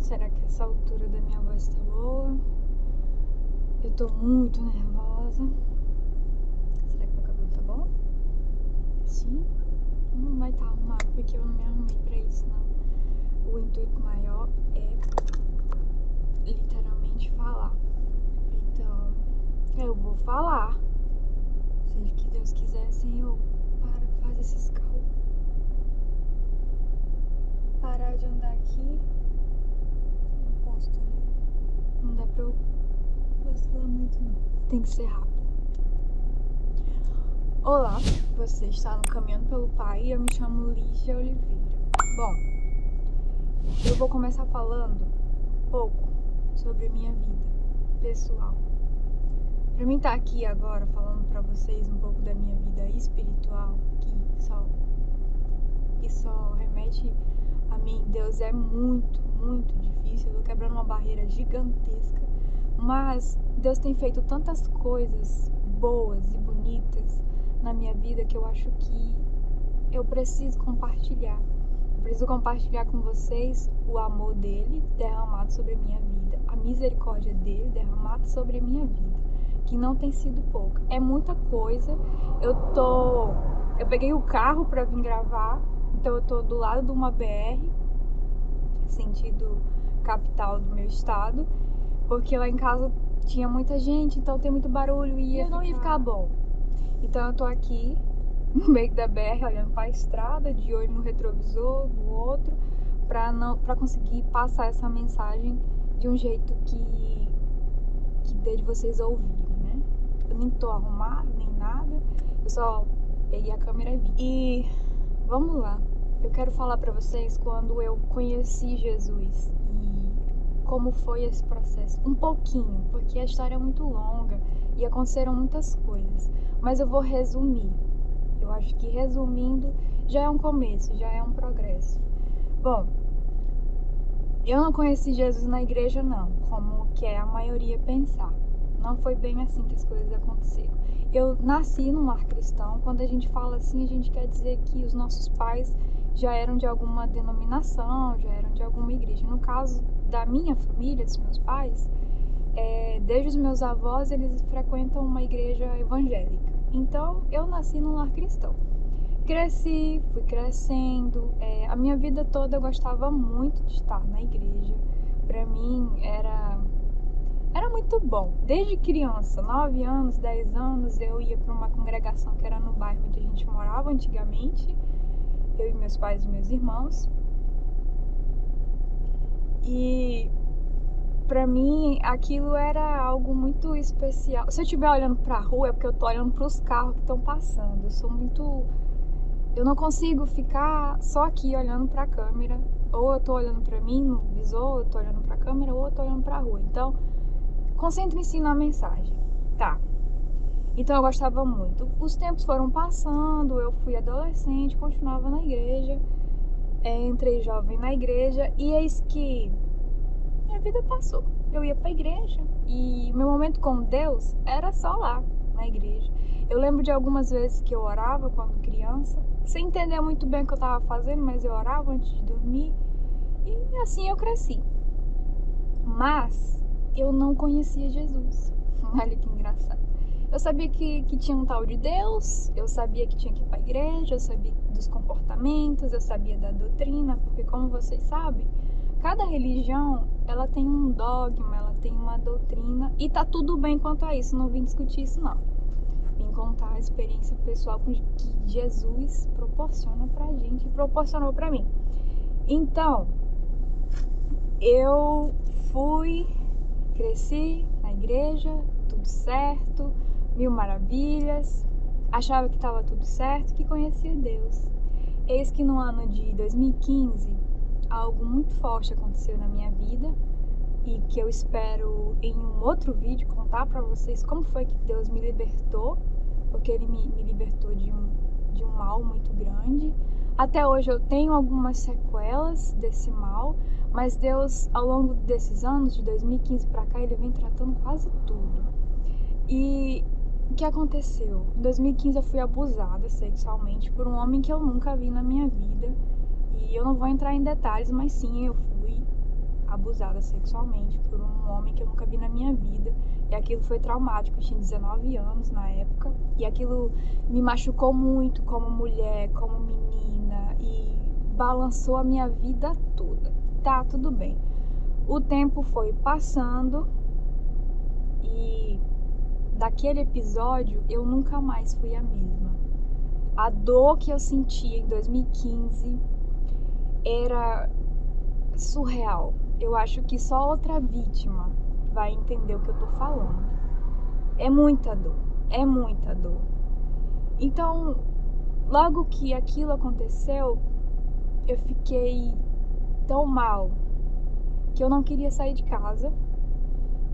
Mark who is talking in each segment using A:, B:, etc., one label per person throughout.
A: Será que essa altura da minha voz tá boa? Eu tô muito nervosa. Será que meu cabelo tá bom? Sim? Não vai estar tá arrumado porque eu não me arrumei pra isso, não. O intuito maior é literalmente falar. Então, eu vou falar. Seja que Deus quiser, Senhor, para, faz esses carros parar de andar aqui. Não dá pra eu vacilar muito, não. Tem que ser rápido. Olá, você está no Caminhando pelo Pai eu me chamo Lígia Oliveira. Bom, eu vou começar falando um pouco sobre a minha vida pessoal. Pra mim estar tá aqui agora falando pra vocês um pouco da minha vida espiritual, que só, que só remete a mim, Deus é muito, muito difícil. Tô quebrando uma barreira gigantesca. Mas Deus tem feito tantas coisas boas e bonitas na minha vida que eu acho que eu preciso compartilhar. Eu preciso compartilhar com vocês o amor dele derramado sobre a minha vida, a misericórdia dele derramada sobre a minha vida, que não tem sido pouca. É muita coisa. Eu tô eu peguei o carro para vir gravar então eu tô do lado de uma BR, sentido capital do meu estado, porque lá em casa tinha muita gente, então tem muito barulho e ia não ia ficar bom. Então eu tô aqui no meio da BR, olhando para a estrada, de olho no retrovisor do outro, para não para conseguir passar essa mensagem de um jeito que que dê de vocês ouvirem, né? Eu nem tô arrumado nem nada, eu só peguei a câmera e vi. E vamos lá. Eu quero falar para vocês quando eu conheci Jesus como foi esse processo. Um pouquinho, porque a história é muito longa e aconteceram muitas coisas. Mas eu vou resumir. Eu acho que resumindo já é um começo, já é um progresso. Bom, eu não conheci Jesus na igreja não, como que é a maioria pensar. Não foi bem assim que as coisas aconteceram. Eu nasci num lar cristão. Quando a gente fala assim, a gente quer dizer que os nossos pais já eram de alguma denominação, já eram de alguma igreja. No caso da minha família, dos meus pais, é, desde os meus avós, eles frequentam uma igreja evangélica. Então, eu nasci num lar cristão. Cresci, fui crescendo. É, a minha vida toda eu gostava muito de estar na igreja. Para mim era era muito bom. Desde criança, 9 anos, 10 anos, eu ia para uma congregação que era no bairro onde a gente morava antigamente eu e meus pais e meus irmãos. E para mim aquilo era algo muito especial. Se eu estiver olhando para a rua é porque eu tô olhando para os carros que estão passando. Eu sou muito eu não consigo ficar só aqui olhando para a câmera, ou eu tô olhando para mim no visor, ou eu tô olhando para a câmera, ou eu tô olhando para a rua. Então, concentre-se na mensagem. Tá. Então eu gostava muito. Os tempos foram passando, eu fui adolescente, continuava na igreja, entrei jovem na igreja e eis que minha vida passou. Eu ia para a igreja e meu momento com Deus era só lá, na igreja. Eu lembro de algumas vezes que eu orava quando criança, sem entender muito bem o que eu estava fazendo, mas eu orava antes de dormir e assim eu cresci. Mas eu não conhecia Jesus. Olha que engraçado. Eu sabia que, que tinha um tal de Deus, eu sabia que tinha que ir para a igreja, eu sabia dos comportamentos, eu sabia da doutrina, porque como vocês sabem, cada religião ela tem um dogma, ela tem uma doutrina e tá tudo bem quanto a isso, não vim discutir isso não. Vim contar a experiência pessoal que Jesus proporciona pra gente e proporcionou pra mim. Então, eu fui, cresci na igreja, tudo certo, mil maravilhas, achava que estava tudo certo, que conhecia Deus. Eis que no ano de 2015, algo muito forte aconteceu na minha vida e que eu espero em um outro vídeo contar para vocês como foi que Deus me libertou, porque Ele me, me libertou de um, de um mal muito grande. Até hoje eu tenho algumas sequelas desse mal, mas Deus, ao longo desses anos, de 2015 para cá, Ele vem tratando quase tudo. E o que aconteceu? Em 2015 eu fui abusada sexualmente por um homem que eu nunca vi na minha vida. E eu não vou entrar em detalhes, mas sim, eu fui abusada sexualmente por um homem que eu nunca vi na minha vida. E aquilo foi traumático. Eu tinha 19 anos na época. E aquilo me machucou muito como mulher, como menina. E balançou a minha vida toda. Tá, tudo bem. O tempo foi passando e daquele episódio eu nunca mais fui a mesma. A dor que eu sentia em 2015 era surreal. Eu acho que só outra vítima vai entender o que eu tô falando. É muita dor, é muita dor. Então, logo que aquilo aconteceu, eu fiquei tão mal que eu não queria sair de casa.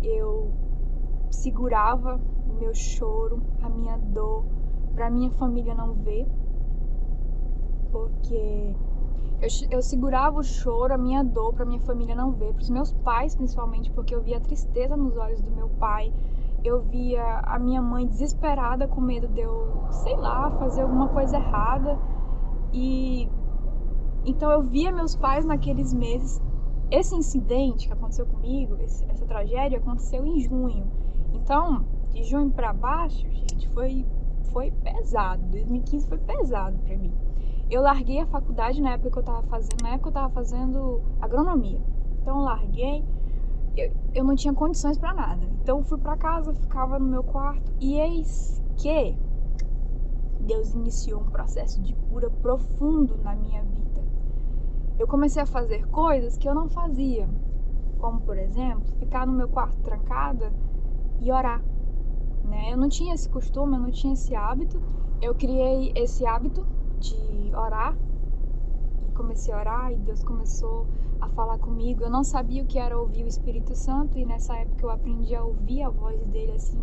A: Eu segurava o meu choro, a minha dor, para minha família não ver, porque eu, eu segurava o choro, a minha dor para minha família não ver, para os meus pais principalmente, porque eu via a tristeza nos olhos do meu pai, eu via a minha mãe desesperada com medo de eu, sei lá, fazer alguma coisa errada. E então eu via meus pais naqueles meses. Esse incidente que aconteceu comigo, esse, essa tragédia aconteceu em junho. Então, de junho para baixo, gente, foi foi pesado. 2015 foi pesado para mim. Eu larguei a faculdade na época que eu tava fazendo, na época eu tava fazendo agronomia. Então eu larguei, eu, eu não tinha condições para nada. Então eu fui para casa, ficava no meu quarto e eis que Deus iniciou um processo de cura profundo na minha vida. Eu comecei a fazer coisas que eu não fazia, como por exemplo, ficar no meu quarto trancada e orar. Né? Eu não tinha esse costume, eu não tinha esse hábito. Eu criei esse hábito de orar e comecei a orar e Deus começou a falar comigo. Eu não sabia o que era ouvir o Espírito Santo e nessa época eu aprendi a ouvir a voz dele assim,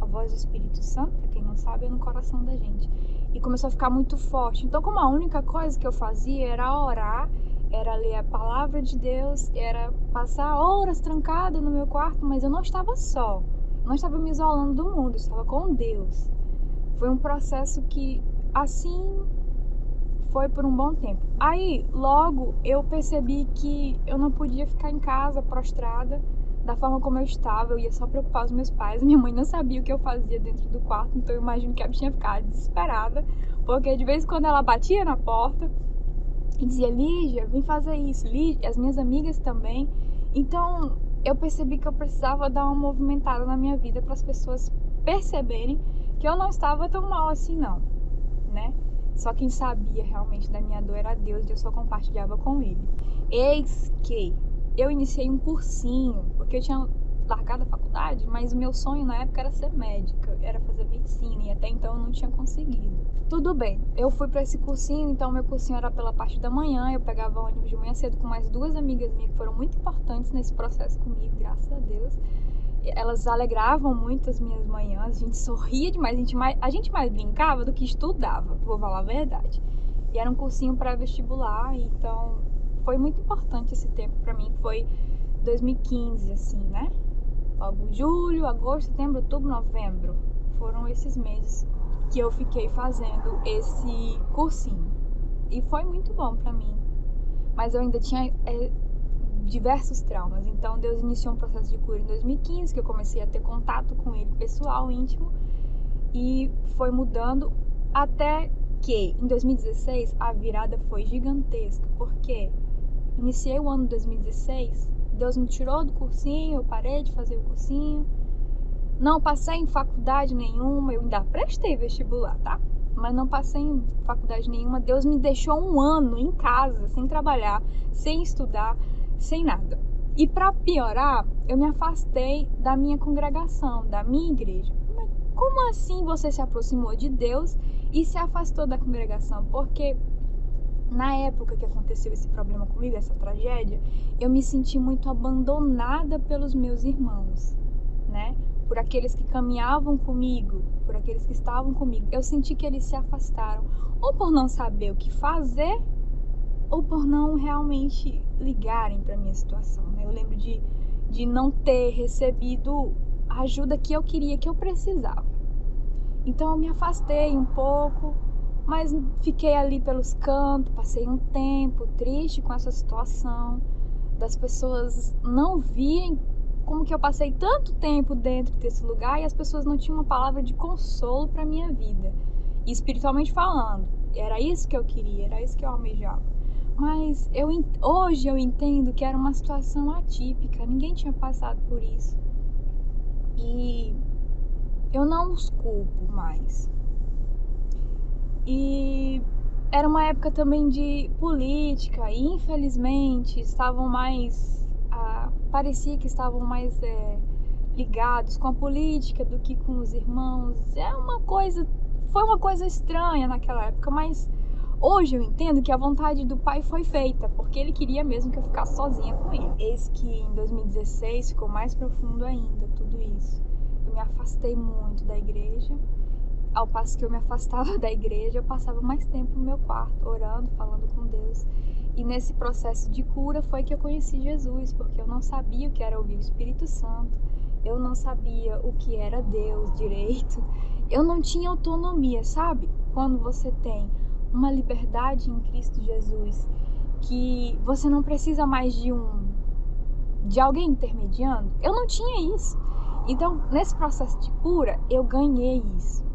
A: a voz do Espírito Santo, para quem não sabe, é no coração da gente. E começou a ficar muito forte. Então, como a única coisa que eu fazia era orar, era ler a palavra de Deus, era passar horas trancada no meu quarto, mas eu não estava só. Não estava me isolando do mundo, estava com Deus. Foi um processo que assim foi por um bom tempo. Aí, logo, eu percebi que eu não podia ficar em casa prostrada da forma como eu estava. Eu ia só preocupar os meus pais. Minha mãe não sabia o que eu fazia dentro do quarto, então eu imagino que a bichinha ficava desesperada, porque de vez em quando ela batia na porta e dizia: Lígia, vem fazer isso. Lígia, as minhas amigas também. Então, eu percebi que eu precisava dar uma movimentada na minha vida para as pessoas perceberem que eu não estava tão mal assim, não, né? Só quem sabia realmente da minha dor era Deus e eu só compartilhava com Ele. Eis que eu iniciei um cursinho, porque eu tinha largado a faculdade, mas o meu sonho na época era ser médica, era fazer medicina e até então eu não tinha conseguido. Tudo bem, eu fui para esse cursinho, então meu cursinho era pela parte da manhã, eu pegava ônibus de manhã cedo com mais duas amigas minhas que foram muito importantes nesse processo comigo, graças a Deus elas alegravam muito as minhas manhãs, a gente sorria demais, a gente mais, a gente mais brincava do que estudava, vou falar a verdade. E era um cursinho pré-vestibular, então foi muito importante esse tempo para mim, foi 2015, assim, né? Julho, agosto, setembro, outubro, novembro. Foram esses meses que eu fiquei fazendo esse cursinho. E foi muito bom para mim. Mas eu ainda tinha é, diversos traumas. Então Deus iniciou um processo de cura em 2015, que eu comecei a ter contato com ele pessoal, íntimo, e foi mudando até que em 2016 a virada foi gigantesca, porque iniciei o ano de 2016, Deus me tirou do cursinho, eu parei de fazer o cursinho, não passei em faculdade nenhuma, eu ainda prestei vestibular, tá? Mas não passei em faculdade nenhuma. Deus me deixou um ano em casa, sem trabalhar, sem estudar, sem nada. E para piorar, eu me afastei da minha congregação, da minha igreja. Como assim você se aproximou de Deus e se afastou da congregação? Porque na época que aconteceu esse problema comigo, essa tragédia, eu me senti muito abandonada pelos meus irmãos, né? Por aqueles que caminhavam comigo, por aqueles que estavam comigo. Eu senti que eles se afastaram, ou por não saber o que fazer, ou por não realmente ligarem para minha situação. Né? Eu lembro de, de não ter recebido a ajuda que eu queria, que eu precisava. Então eu me afastei um pouco, mas fiquei ali pelos cantos, passei um tempo triste com essa situação, das pessoas não virem como que eu passei tanto tempo dentro desse lugar e as pessoas não tinham uma palavra de consolo para minha vida, e espiritualmente falando. Era isso que eu queria, era isso que eu almejava. Mas eu, hoje eu entendo que era uma situação atípica, ninguém tinha passado por isso. E eu não os culpo mais. E era uma época também de política e infelizmente estavam mais ah, parecia que estavam mais é, ligados com a política do que com os irmãos. É uma coisa foi uma coisa estranha naquela época mas hoje eu entendo que a vontade do pai foi feita porque ele queria mesmo que eu ficasse sozinha com ele. Eis que em 2016 ficou mais profundo ainda tudo isso. Eu me afastei muito da igreja ao passo que eu me afastava da igreja, eu passava mais tempo no meu quarto, orando, falando com Deus. E nesse processo de cura foi que eu conheci Jesus, porque eu não sabia o que era ouvir o Espírito Santo, eu não sabia o que era Deus direito, eu não tinha autonomia, sabe? Quando você tem uma liberdade em Cristo Jesus, que você não precisa mais de um de alguém intermediando, eu não tinha isso. Então, nesse processo de cura, eu ganhei isso.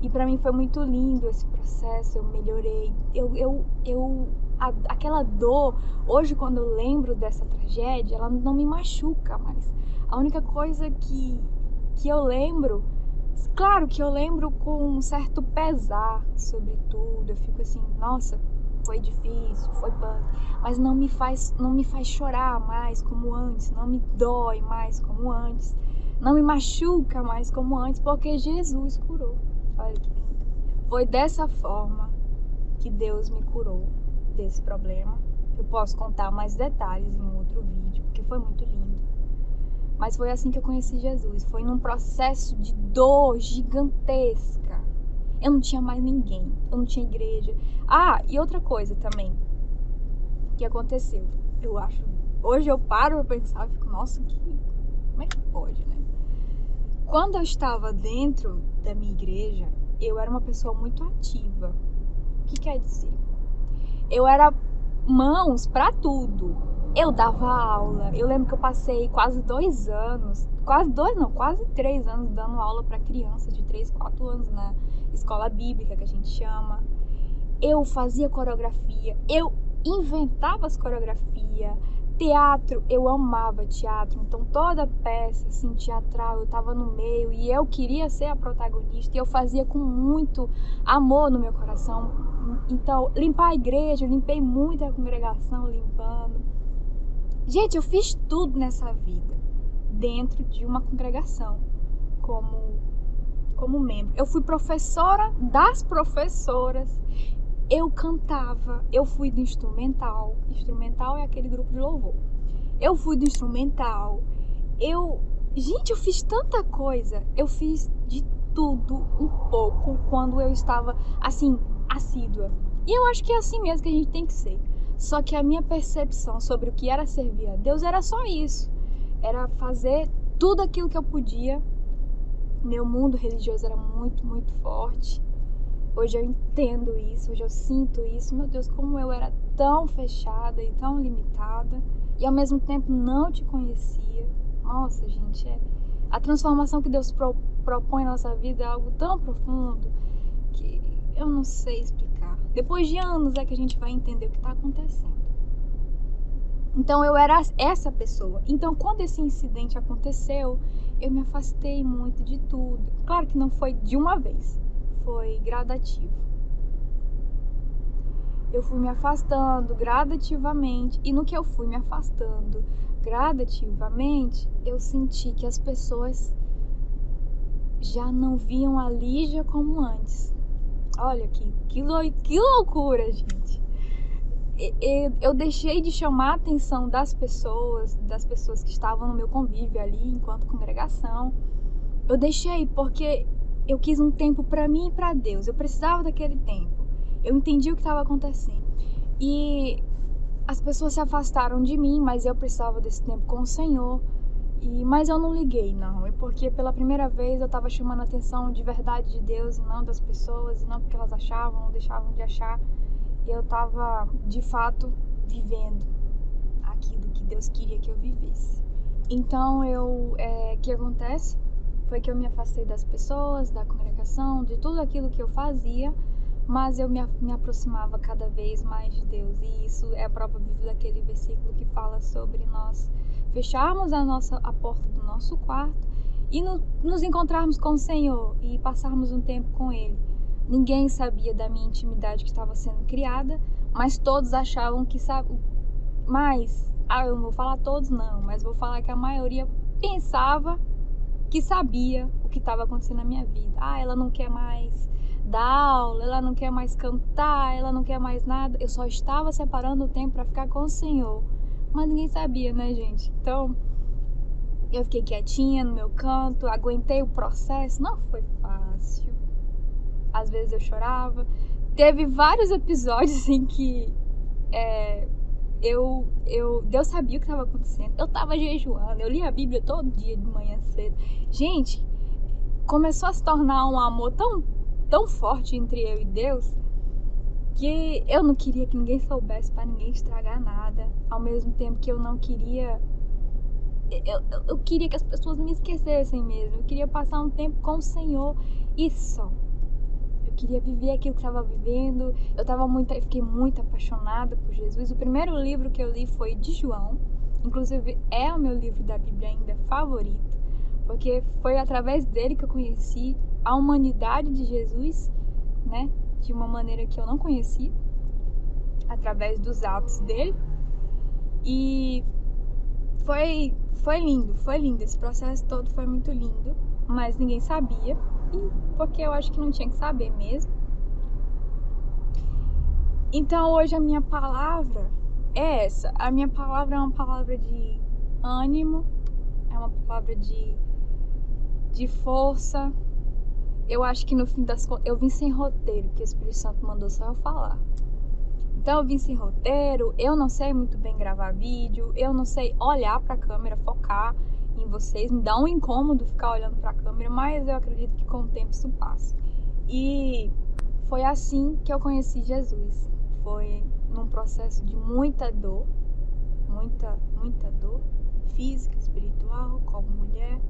A: E para mim foi muito lindo esse processo, eu melhorei. Eu, eu, eu a, aquela dor, hoje quando eu lembro dessa tragédia, ela não me machuca mais. A única coisa que, que eu lembro, claro que eu lembro com um certo pesar sobre tudo. Eu fico assim, nossa, foi difícil, foi punk, mas não me faz, não me faz chorar mais como antes, não me dói mais como antes, não me machuca mais como antes, porque Jesus curou. Olha que lindo. Foi dessa forma que Deus me curou desse problema. Eu posso contar mais detalhes em outro vídeo, porque foi muito lindo. Mas foi assim que eu conheci Jesus. Foi num processo de dor gigantesca. Eu não tinha mais ninguém. Eu não tinha igreja. Ah, e outra coisa também que aconteceu. Eu acho. Hoje eu paro pra pensar e fico, nossa, que. Como é que pode, né? Quando eu estava dentro da minha igreja, eu era uma pessoa muito ativa. O que quer dizer? Eu era mãos para tudo. Eu dava aula. Eu lembro que eu passei quase dois anos, quase dois não, quase três anos dando aula para crianças de três, quatro anos na escola bíblica que a gente chama. Eu fazia coreografia, eu inventava as coreografias Teatro, eu amava teatro, então toda peça assim, teatral eu estava no meio e eu queria ser a protagonista e eu fazia com muito amor no meu coração. Então, limpar a igreja, eu limpei muito a congregação limpando. Gente, eu fiz tudo nessa vida dentro de uma congregação como como membro. Eu fui professora das professoras eu cantava, eu fui do instrumental. Instrumental é aquele grupo de louvor. Eu fui do instrumental. Eu, gente, eu fiz tanta coisa. Eu fiz de tudo um pouco quando eu estava assim assídua. E eu acho que é assim mesmo que a gente tem que ser. Só que a minha percepção sobre o que era servir a Deus era só isso. Era fazer tudo aquilo que eu podia. Meu mundo religioso era muito, muito forte Hoje eu entendo isso, hoje eu sinto isso. Meu Deus, como eu era tão fechada e tão limitada e ao mesmo tempo não te conhecia. Nossa, gente, é a transformação que Deus pro, propõe na nossa vida é algo tão profundo que eu não sei explicar. Depois de anos é que a gente vai entender o que está acontecendo. Então eu era essa pessoa. Então quando esse incidente aconteceu, eu me afastei muito de tudo. Claro que não foi de uma vez foi gradativo. Eu fui me afastando gradativamente, e no que eu fui me afastando gradativamente, eu senti que as pessoas já não viam a Lígia como antes. Olha que, que, lou que loucura, gente. Eu deixei de chamar a atenção das pessoas, das pessoas que estavam no meu convívio ali enquanto congregação. Eu deixei porque eu quis um tempo para mim e para Deus. Eu precisava daquele tempo. Eu entendi o que estava acontecendo. E as pessoas se afastaram de mim, mas eu precisava desse tempo com o Senhor. E mas eu não liguei, não. É porque pela primeira vez eu estava chamando a atenção de verdade de Deus e não das pessoas, e não porque elas achavam ou deixavam de achar. Eu estava de fato vivendo aquilo que Deus queria que eu vivesse. Então eu, é, que acontece foi que eu me afastei das pessoas, da congregação, de tudo aquilo que eu fazia, mas eu me, me aproximava cada vez mais de Deus. E isso é a prova viva daquele versículo que fala sobre nós fecharmos a nossa a porta do nosso quarto e no, nos encontrarmos com o Senhor e passarmos um tempo com Ele. Ninguém sabia da minha intimidade que estava sendo criada, mas todos achavam que sabe. Mas, ah, eu não vou falar todos não, mas vou falar que a maioria pensava que sabia o que estava acontecendo na minha vida. Ah, ela não quer mais dar aula, ela não quer mais cantar, ela não quer mais nada. Eu só estava separando o tempo para ficar com o Senhor. Mas ninguém sabia, né, gente? Então, eu fiquei quietinha no meu canto, aguentei o processo. Não foi fácil. Às vezes eu chorava. Teve vários episódios em que é, eu, eu, Deus sabia o que estava acontecendo. Eu estava jejuando, eu li a Bíblia todo dia de manhã cedo. Gente, começou a se tornar um amor tão, tão forte entre eu e Deus que eu não queria que ninguém soubesse para ninguém estragar nada. Ao mesmo tempo que eu não queria eu, eu, eu, queria que as pessoas me esquecessem mesmo. Eu queria passar um tempo com o Senhor e só. Queria viver aquilo que estava vivendo. Eu tava muito, eu fiquei muito apaixonada por Jesus. O primeiro livro que eu li foi de João. Inclusive é o meu livro da Bíblia ainda favorito, porque foi através dele que eu conheci a humanidade de Jesus, né? De uma maneira que eu não conhecia, através dos atos dele. E foi foi lindo, foi lindo. Esse processo todo foi muito lindo, mas ninguém sabia. Porque eu acho que não tinha que saber mesmo. Então hoje a minha palavra é essa. A minha palavra é uma palavra de ânimo, é uma palavra de, de força. Eu acho que no fim das contas eu vim sem roteiro, que o Espírito Santo mandou só eu falar. Então eu vim sem roteiro, eu não sei muito bem gravar vídeo, eu não sei olhar para a câmera, focar em vocês, me dá um incômodo ficar olhando para a câmera, mas eu acredito que com o tempo isso passa. E foi assim que eu conheci Jesus. Foi num processo de muita dor, muita, muita dor, física, espiritual, como mulher.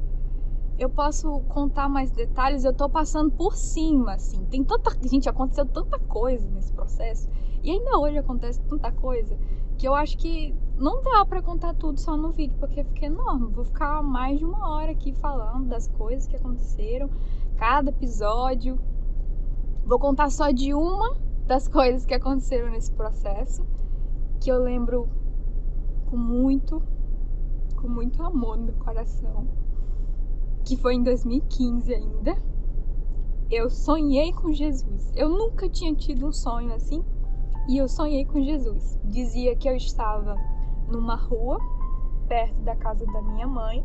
A: Eu posso contar mais detalhes, eu tô passando por cima, assim. Tem tanta. Gente, aconteceu tanta coisa nesse processo e ainda hoje acontece tanta coisa que eu acho que não dá para contar tudo só no vídeo, porque fica enorme. Vou ficar mais de uma hora aqui falando das coisas que aconteceram, cada episódio. Vou contar só de uma das coisas que aconteceram nesse processo, que eu lembro com muito, com muito amor no meu coração, que foi em 2015 ainda. Eu sonhei com Jesus. Eu nunca tinha tido um sonho assim e eu sonhei com Jesus. Dizia que eu estava numa rua perto da casa da minha mãe.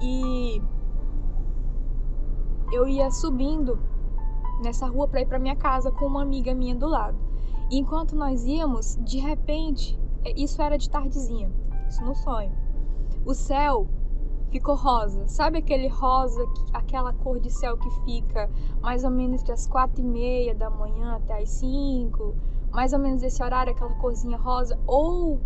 A: E eu ia subindo nessa rua para ir para minha casa com uma amiga minha do lado. E enquanto nós íamos, de repente, é, isso era de tardezinha, isso no sonho. O céu ficou rosa. Sabe aquele rosa, aquela cor de céu que fica mais ou menos das quatro e meia da manhã até as cinco? Mais ou menos esse horário, aquela corzinha rosa? Ou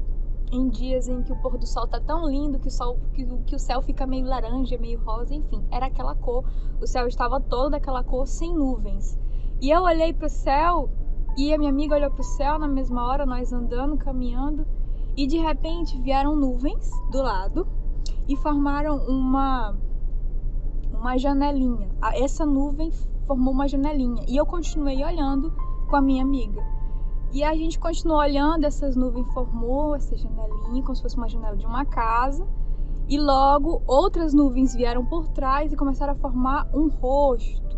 A: em dias em que o pôr do sol tá tão lindo que o, sol, que, que o céu fica meio laranja, meio rosa, enfim, era aquela cor. O céu estava todo daquela cor, sem nuvens. E eu olhei para o céu e a minha amiga olhou para o céu na mesma hora, nós andando, caminhando, e de repente vieram nuvens do lado e formaram uma uma janelinha. Essa nuvem formou uma janelinha e eu continuei olhando com a minha amiga. E a gente continuou olhando, essas nuvens formou essa janelinha, como se fosse uma janela de uma casa. E logo outras nuvens vieram por trás e começaram a formar um rosto.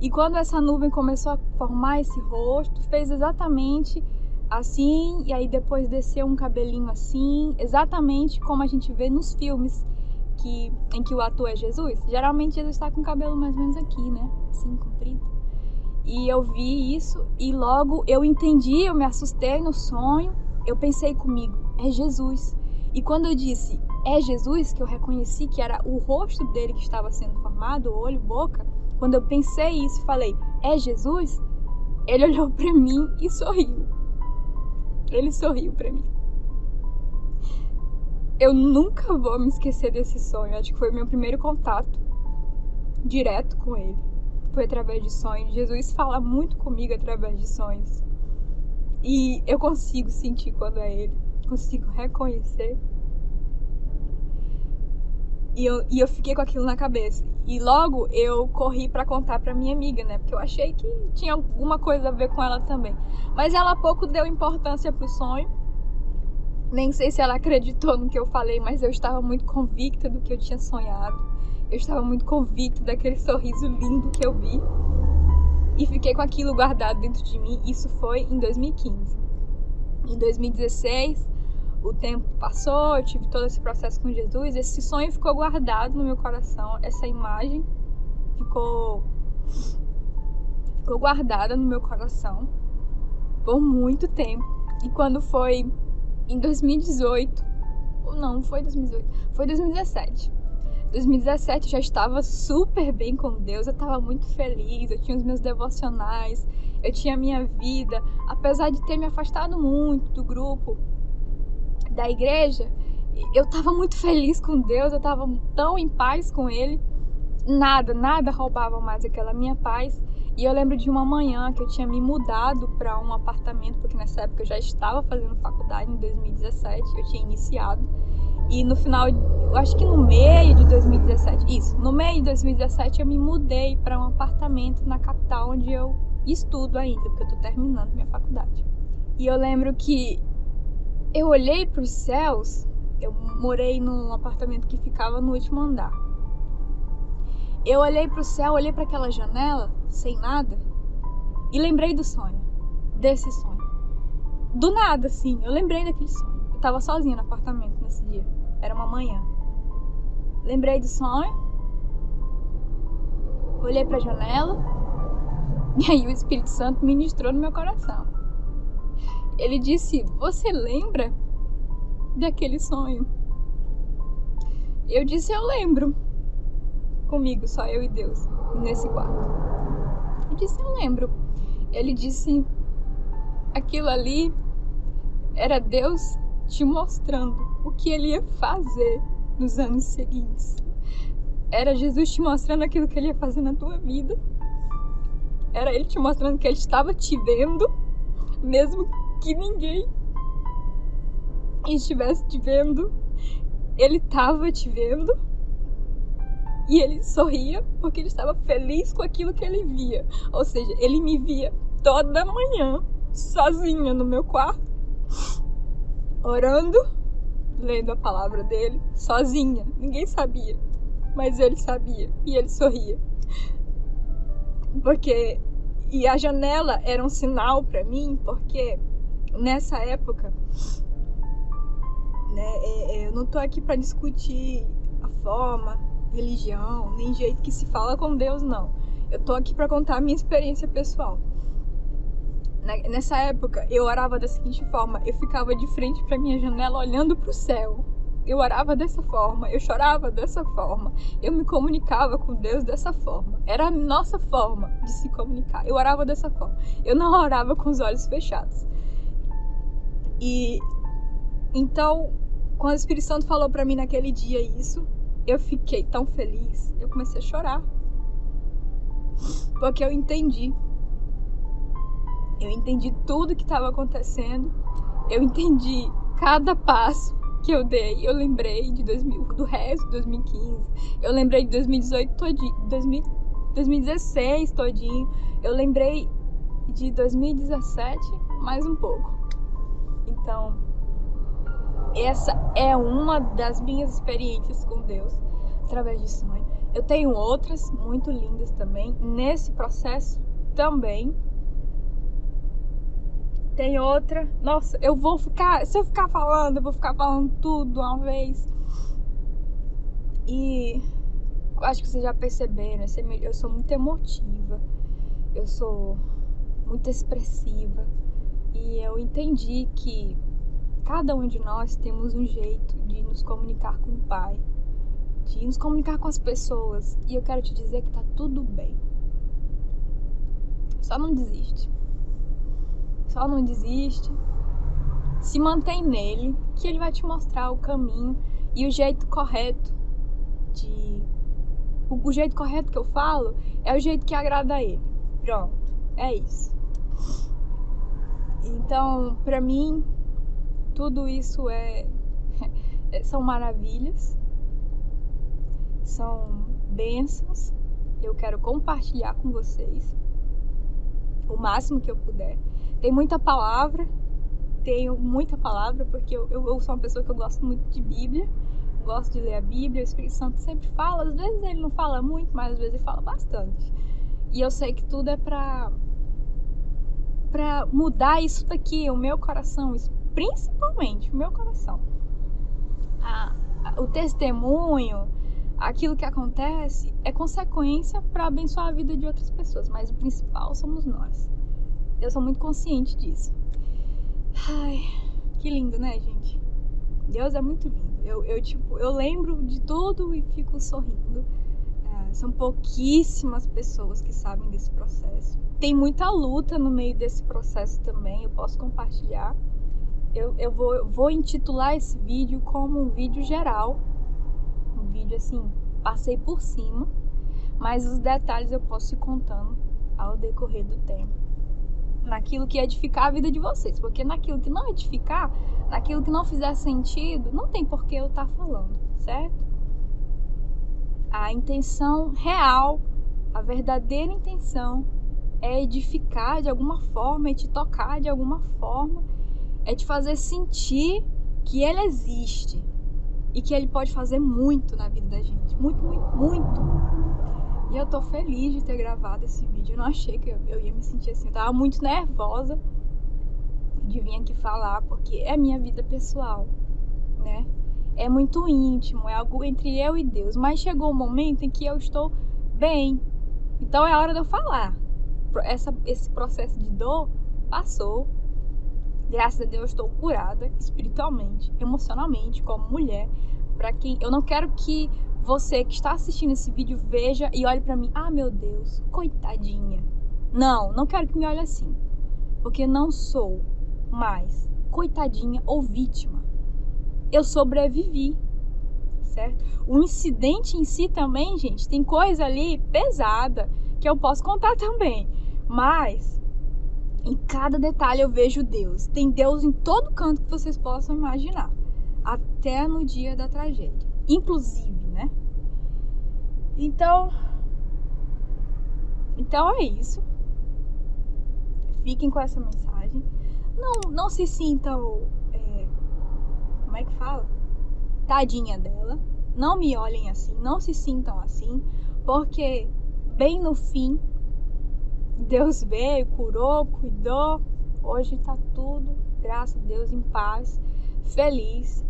A: E quando essa nuvem começou a formar esse rosto, fez exatamente assim, e aí depois desceu um cabelinho assim, exatamente como a gente vê nos filmes que, em que o ator é Jesus. Geralmente Jesus está com o cabelo mais ou menos aqui, né? Assim, comprido. E eu vi isso e logo eu entendi, eu me assustei no sonho, eu pensei comigo, é Jesus. E quando eu disse é Jesus, que eu reconheci que era o rosto dele que estava sendo formado, olho, boca, quando eu pensei isso e falei, é Jesus, ele olhou para mim e sorriu. Ele sorriu para mim. Eu nunca vou me esquecer desse sonho. Acho que foi meu primeiro contato direto com ele. Foi através de sonhos. Jesus fala muito comigo através de sonhos. E eu consigo sentir quando é ele. Consigo reconhecer. E eu, e eu fiquei com aquilo na cabeça. E logo eu corri para contar para minha amiga, né? Porque eu achei que tinha alguma coisa a ver com ela também. Mas ela pouco deu importância pro sonho. Nem sei se ela acreditou no que eu falei, mas eu estava muito convicta do que eu tinha sonhado. Eu estava muito convicta daquele sorriso lindo que eu vi. E fiquei com aquilo guardado dentro de mim. Isso foi em 2015. Em 2016, o tempo passou, eu tive todo esse processo com Jesus, esse sonho ficou guardado no meu coração, essa imagem ficou ficou guardada no meu coração por muito tempo. E quando foi em 2018, ou não, foi 2018, foi 2017. 2017 eu já estava super bem com Deus, eu estava muito feliz, eu tinha os meus devocionais, eu tinha a minha vida, apesar de ter me afastado muito do grupo, da igreja, eu estava muito feliz com Deus, eu estava tão em paz com Ele. Nada, nada roubava mais aquela minha paz. E eu lembro de uma manhã que eu tinha me mudado para um apartamento, porque nessa época eu já estava fazendo faculdade, em 2017, eu tinha iniciado. E no final, eu acho que no meio de 2017, isso, no meio de 2017 eu me mudei para um apartamento na capital onde eu estudo ainda, porque eu estou terminando minha faculdade. E eu lembro que eu olhei para os céus, eu morei num apartamento que ficava no último andar. Eu olhei para o céu, olhei para aquela janela, sem nada, e lembrei do sonho, desse sonho. Do nada, assim, eu lembrei daquele sonho. Eu tava sozinha no apartamento nesse dia, era uma manhã. Lembrei do sonho, olhei para a janela, e aí o Espírito Santo ministrou no meu coração. Ele disse: Você lembra daquele sonho? Eu disse: Eu lembro. Comigo, só eu e Deus, nesse quarto. Eu disse: Eu lembro. Ele disse: Aquilo ali era Deus te mostrando o que ele ia fazer nos anos seguintes. Era Jesus te mostrando aquilo que ele ia fazer na tua vida. Era ele te mostrando que ele estava te vendo, mesmo que ninguém estivesse te vendo. Ele estava te vendo e ele sorria porque ele estava feliz com aquilo que ele via. Ou seja, ele me via toda manhã, sozinha no meu quarto, orando, lendo a palavra dele, sozinha. Ninguém sabia, mas ele sabia e ele sorria. Porque e a janela era um sinal para mim, porque nessa época, né, é, é, eu não tô aqui para discutir a forma, religião, nem jeito que se fala com Deus, não. Eu tô aqui para contar a minha experiência pessoal. Nessa época, eu orava da seguinte forma: eu ficava de frente para minha janela olhando para o céu. Eu orava dessa forma, eu chorava dessa forma, eu me comunicava com Deus dessa forma. Era a nossa forma de se comunicar. Eu orava dessa forma. Eu não orava com os olhos fechados. E então, quando o Espírito Santo falou para mim naquele dia isso, eu fiquei tão feliz, eu comecei a chorar. Porque eu entendi. Eu entendi tudo que estava acontecendo. Eu entendi cada passo que eu dei. Eu lembrei de 2000, do resto de 2015. Eu lembrei de 2018 todinho, 2000, 2016 todinho. Eu lembrei de 2017 mais um pouco. Então, essa é uma das minhas experiências com Deus através de sonho. Eu tenho outras muito lindas também nesse processo também. Tem outra. Nossa, eu vou ficar, se eu ficar falando, eu vou ficar falando tudo uma vez. E acho que vocês já perceberam, eu sou muito emotiva. Eu sou muito expressiva. E eu entendi que cada um de nós temos um jeito de nos comunicar com o Pai, de nos comunicar com as pessoas. E eu quero te dizer que tá tudo bem. Só não desiste. só não desiste. Se mantém nele, que ele vai te mostrar o caminho e o jeito correto de. O, jeito correto que eu falo é o jeito que agrada a ele. Pronto, é isso. Então, pra mim, tudo isso é. são maravilhas, são bênçãos. Eu quero compartilhar com vocês o máximo que eu puder. Tem muita palavra, tenho muita palavra, porque eu, eu, sou uma pessoa que eu gosto muito de Bíblia, gosto de ler a Bíblia, o Espírito Santo sempre fala, às vezes ele não fala muito, mas às vezes ele fala bastante. E eu sei que tudo é pra, pra mudar isso daqui, o meu coração, principalmente o meu coração. O testemunho, aquilo que acontece é consequência para abençoar a vida de outras pessoas, mas o principal somos nós. Eu sou muito consciente disso. Ai, que lindo, né, gente? Deus é muito lindo. Eu, eu tipo, eu lembro de tudo e fico sorrindo. São pouquíssimas pessoas que sabem desse processo. Tem muita luta no meio desse processo também. Eu posso compartilhar. Eu, eu vou, vou intitular esse vídeo como um vídeo geral um vídeo assim, passei por cima, mas os detalhes eu posso ir contando ao decorrer do tempo. Naquilo que edificar a vida de vocês, porque naquilo que não edificar, naquilo que não fizer sentido, não tem por que eu estar tá falando, certo? A intenção real, a verdadeira intenção é edificar de alguma forma, é te tocar de alguma forma, é te fazer sentir que ele existe, e que ele pode fazer muito na vida da gente. Muito, muito, muito. E eu tô feliz de ter gravado esse vídeo. Eu não achei que eu, ia me sentir assim. Eu tava muito nervosa de vir aqui falar, porque é minha vida pessoal, né? É muito íntimo, é algo entre eu e Deus. Mas chegou o um momento em que eu estou bem. Então é hora de eu falar. Essa, esse processo de dor passou. Graças a Deus eu estou curada espiritualmente, emocionalmente, como mulher. Para quem eu não quero que você que está assistindo esse vídeo veja e olhe para mim, ah, meu Deus, coitadinha. Não, não quero que me olhe assim. Porque não sou mais coitadinha ou vítima. Eu sobrevivi, certo? O incidente em si também, gente, tem coisa ali pesada que eu posso contar também. Mas em cada detalhe eu vejo Deus. Tem Deus em todo canto que vocês possam imaginar. Até no dia da tragédia. Inclusive, né? Então. Então é isso. Fiquem com essa mensagem. Não, não se sintam. Como é que fala? Tadinha dela. Não me olhem assim. Não se sintam assim. Porque, bem no fim, Deus veio, curou, cuidou. Hoje tá tudo, graças a Deus, em paz, feliz.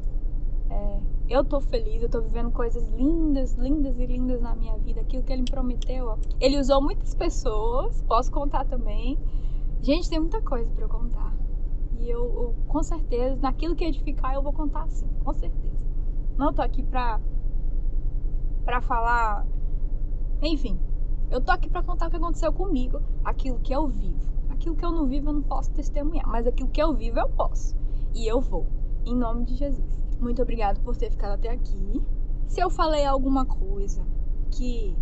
A: É, eu tô feliz, eu tô vivendo coisas lindas, lindas e lindas na minha vida. Aquilo que ele me prometeu, ó. Ele usou muitas pessoas, posso contar também. Gente, tem muita coisa para contar. E eu, eu, com certeza, naquilo que edificar, eu vou contar sim, com certeza. Não tô aqui pra, pra falar. Enfim, eu tô aqui para contar o que aconteceu comigo, aquilo que eu vivo. Aquilo que eu não vivo eu não posso testemunhar, mas aquilo que eu vivo eu posso. E eu vou, em nome de Jesus. Muito obrigado por ter ficado até aqui. Se eu falei alguma coisa que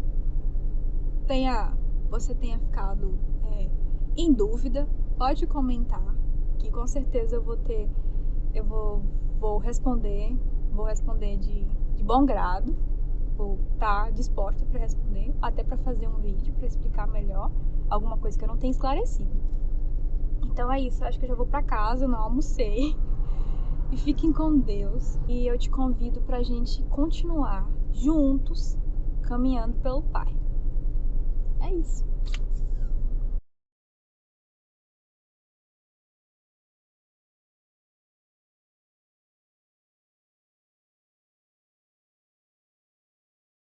A: tenha você tenha ficado é, em dúvida, pode comentar, que com certeza eu vou ter, eu vou, vou responder, vou responder de, de bom grado vou estar tá disposta para responder, até para fazer um vídeo para explicar melhor alguma coisa que eu não tenho esclarecido. Então é isso, acho que eu já vou para casa, não almocei. E fiquem com Deus. E eu te convido para a gente continuar juntos caminhando pelo Pai. É isso.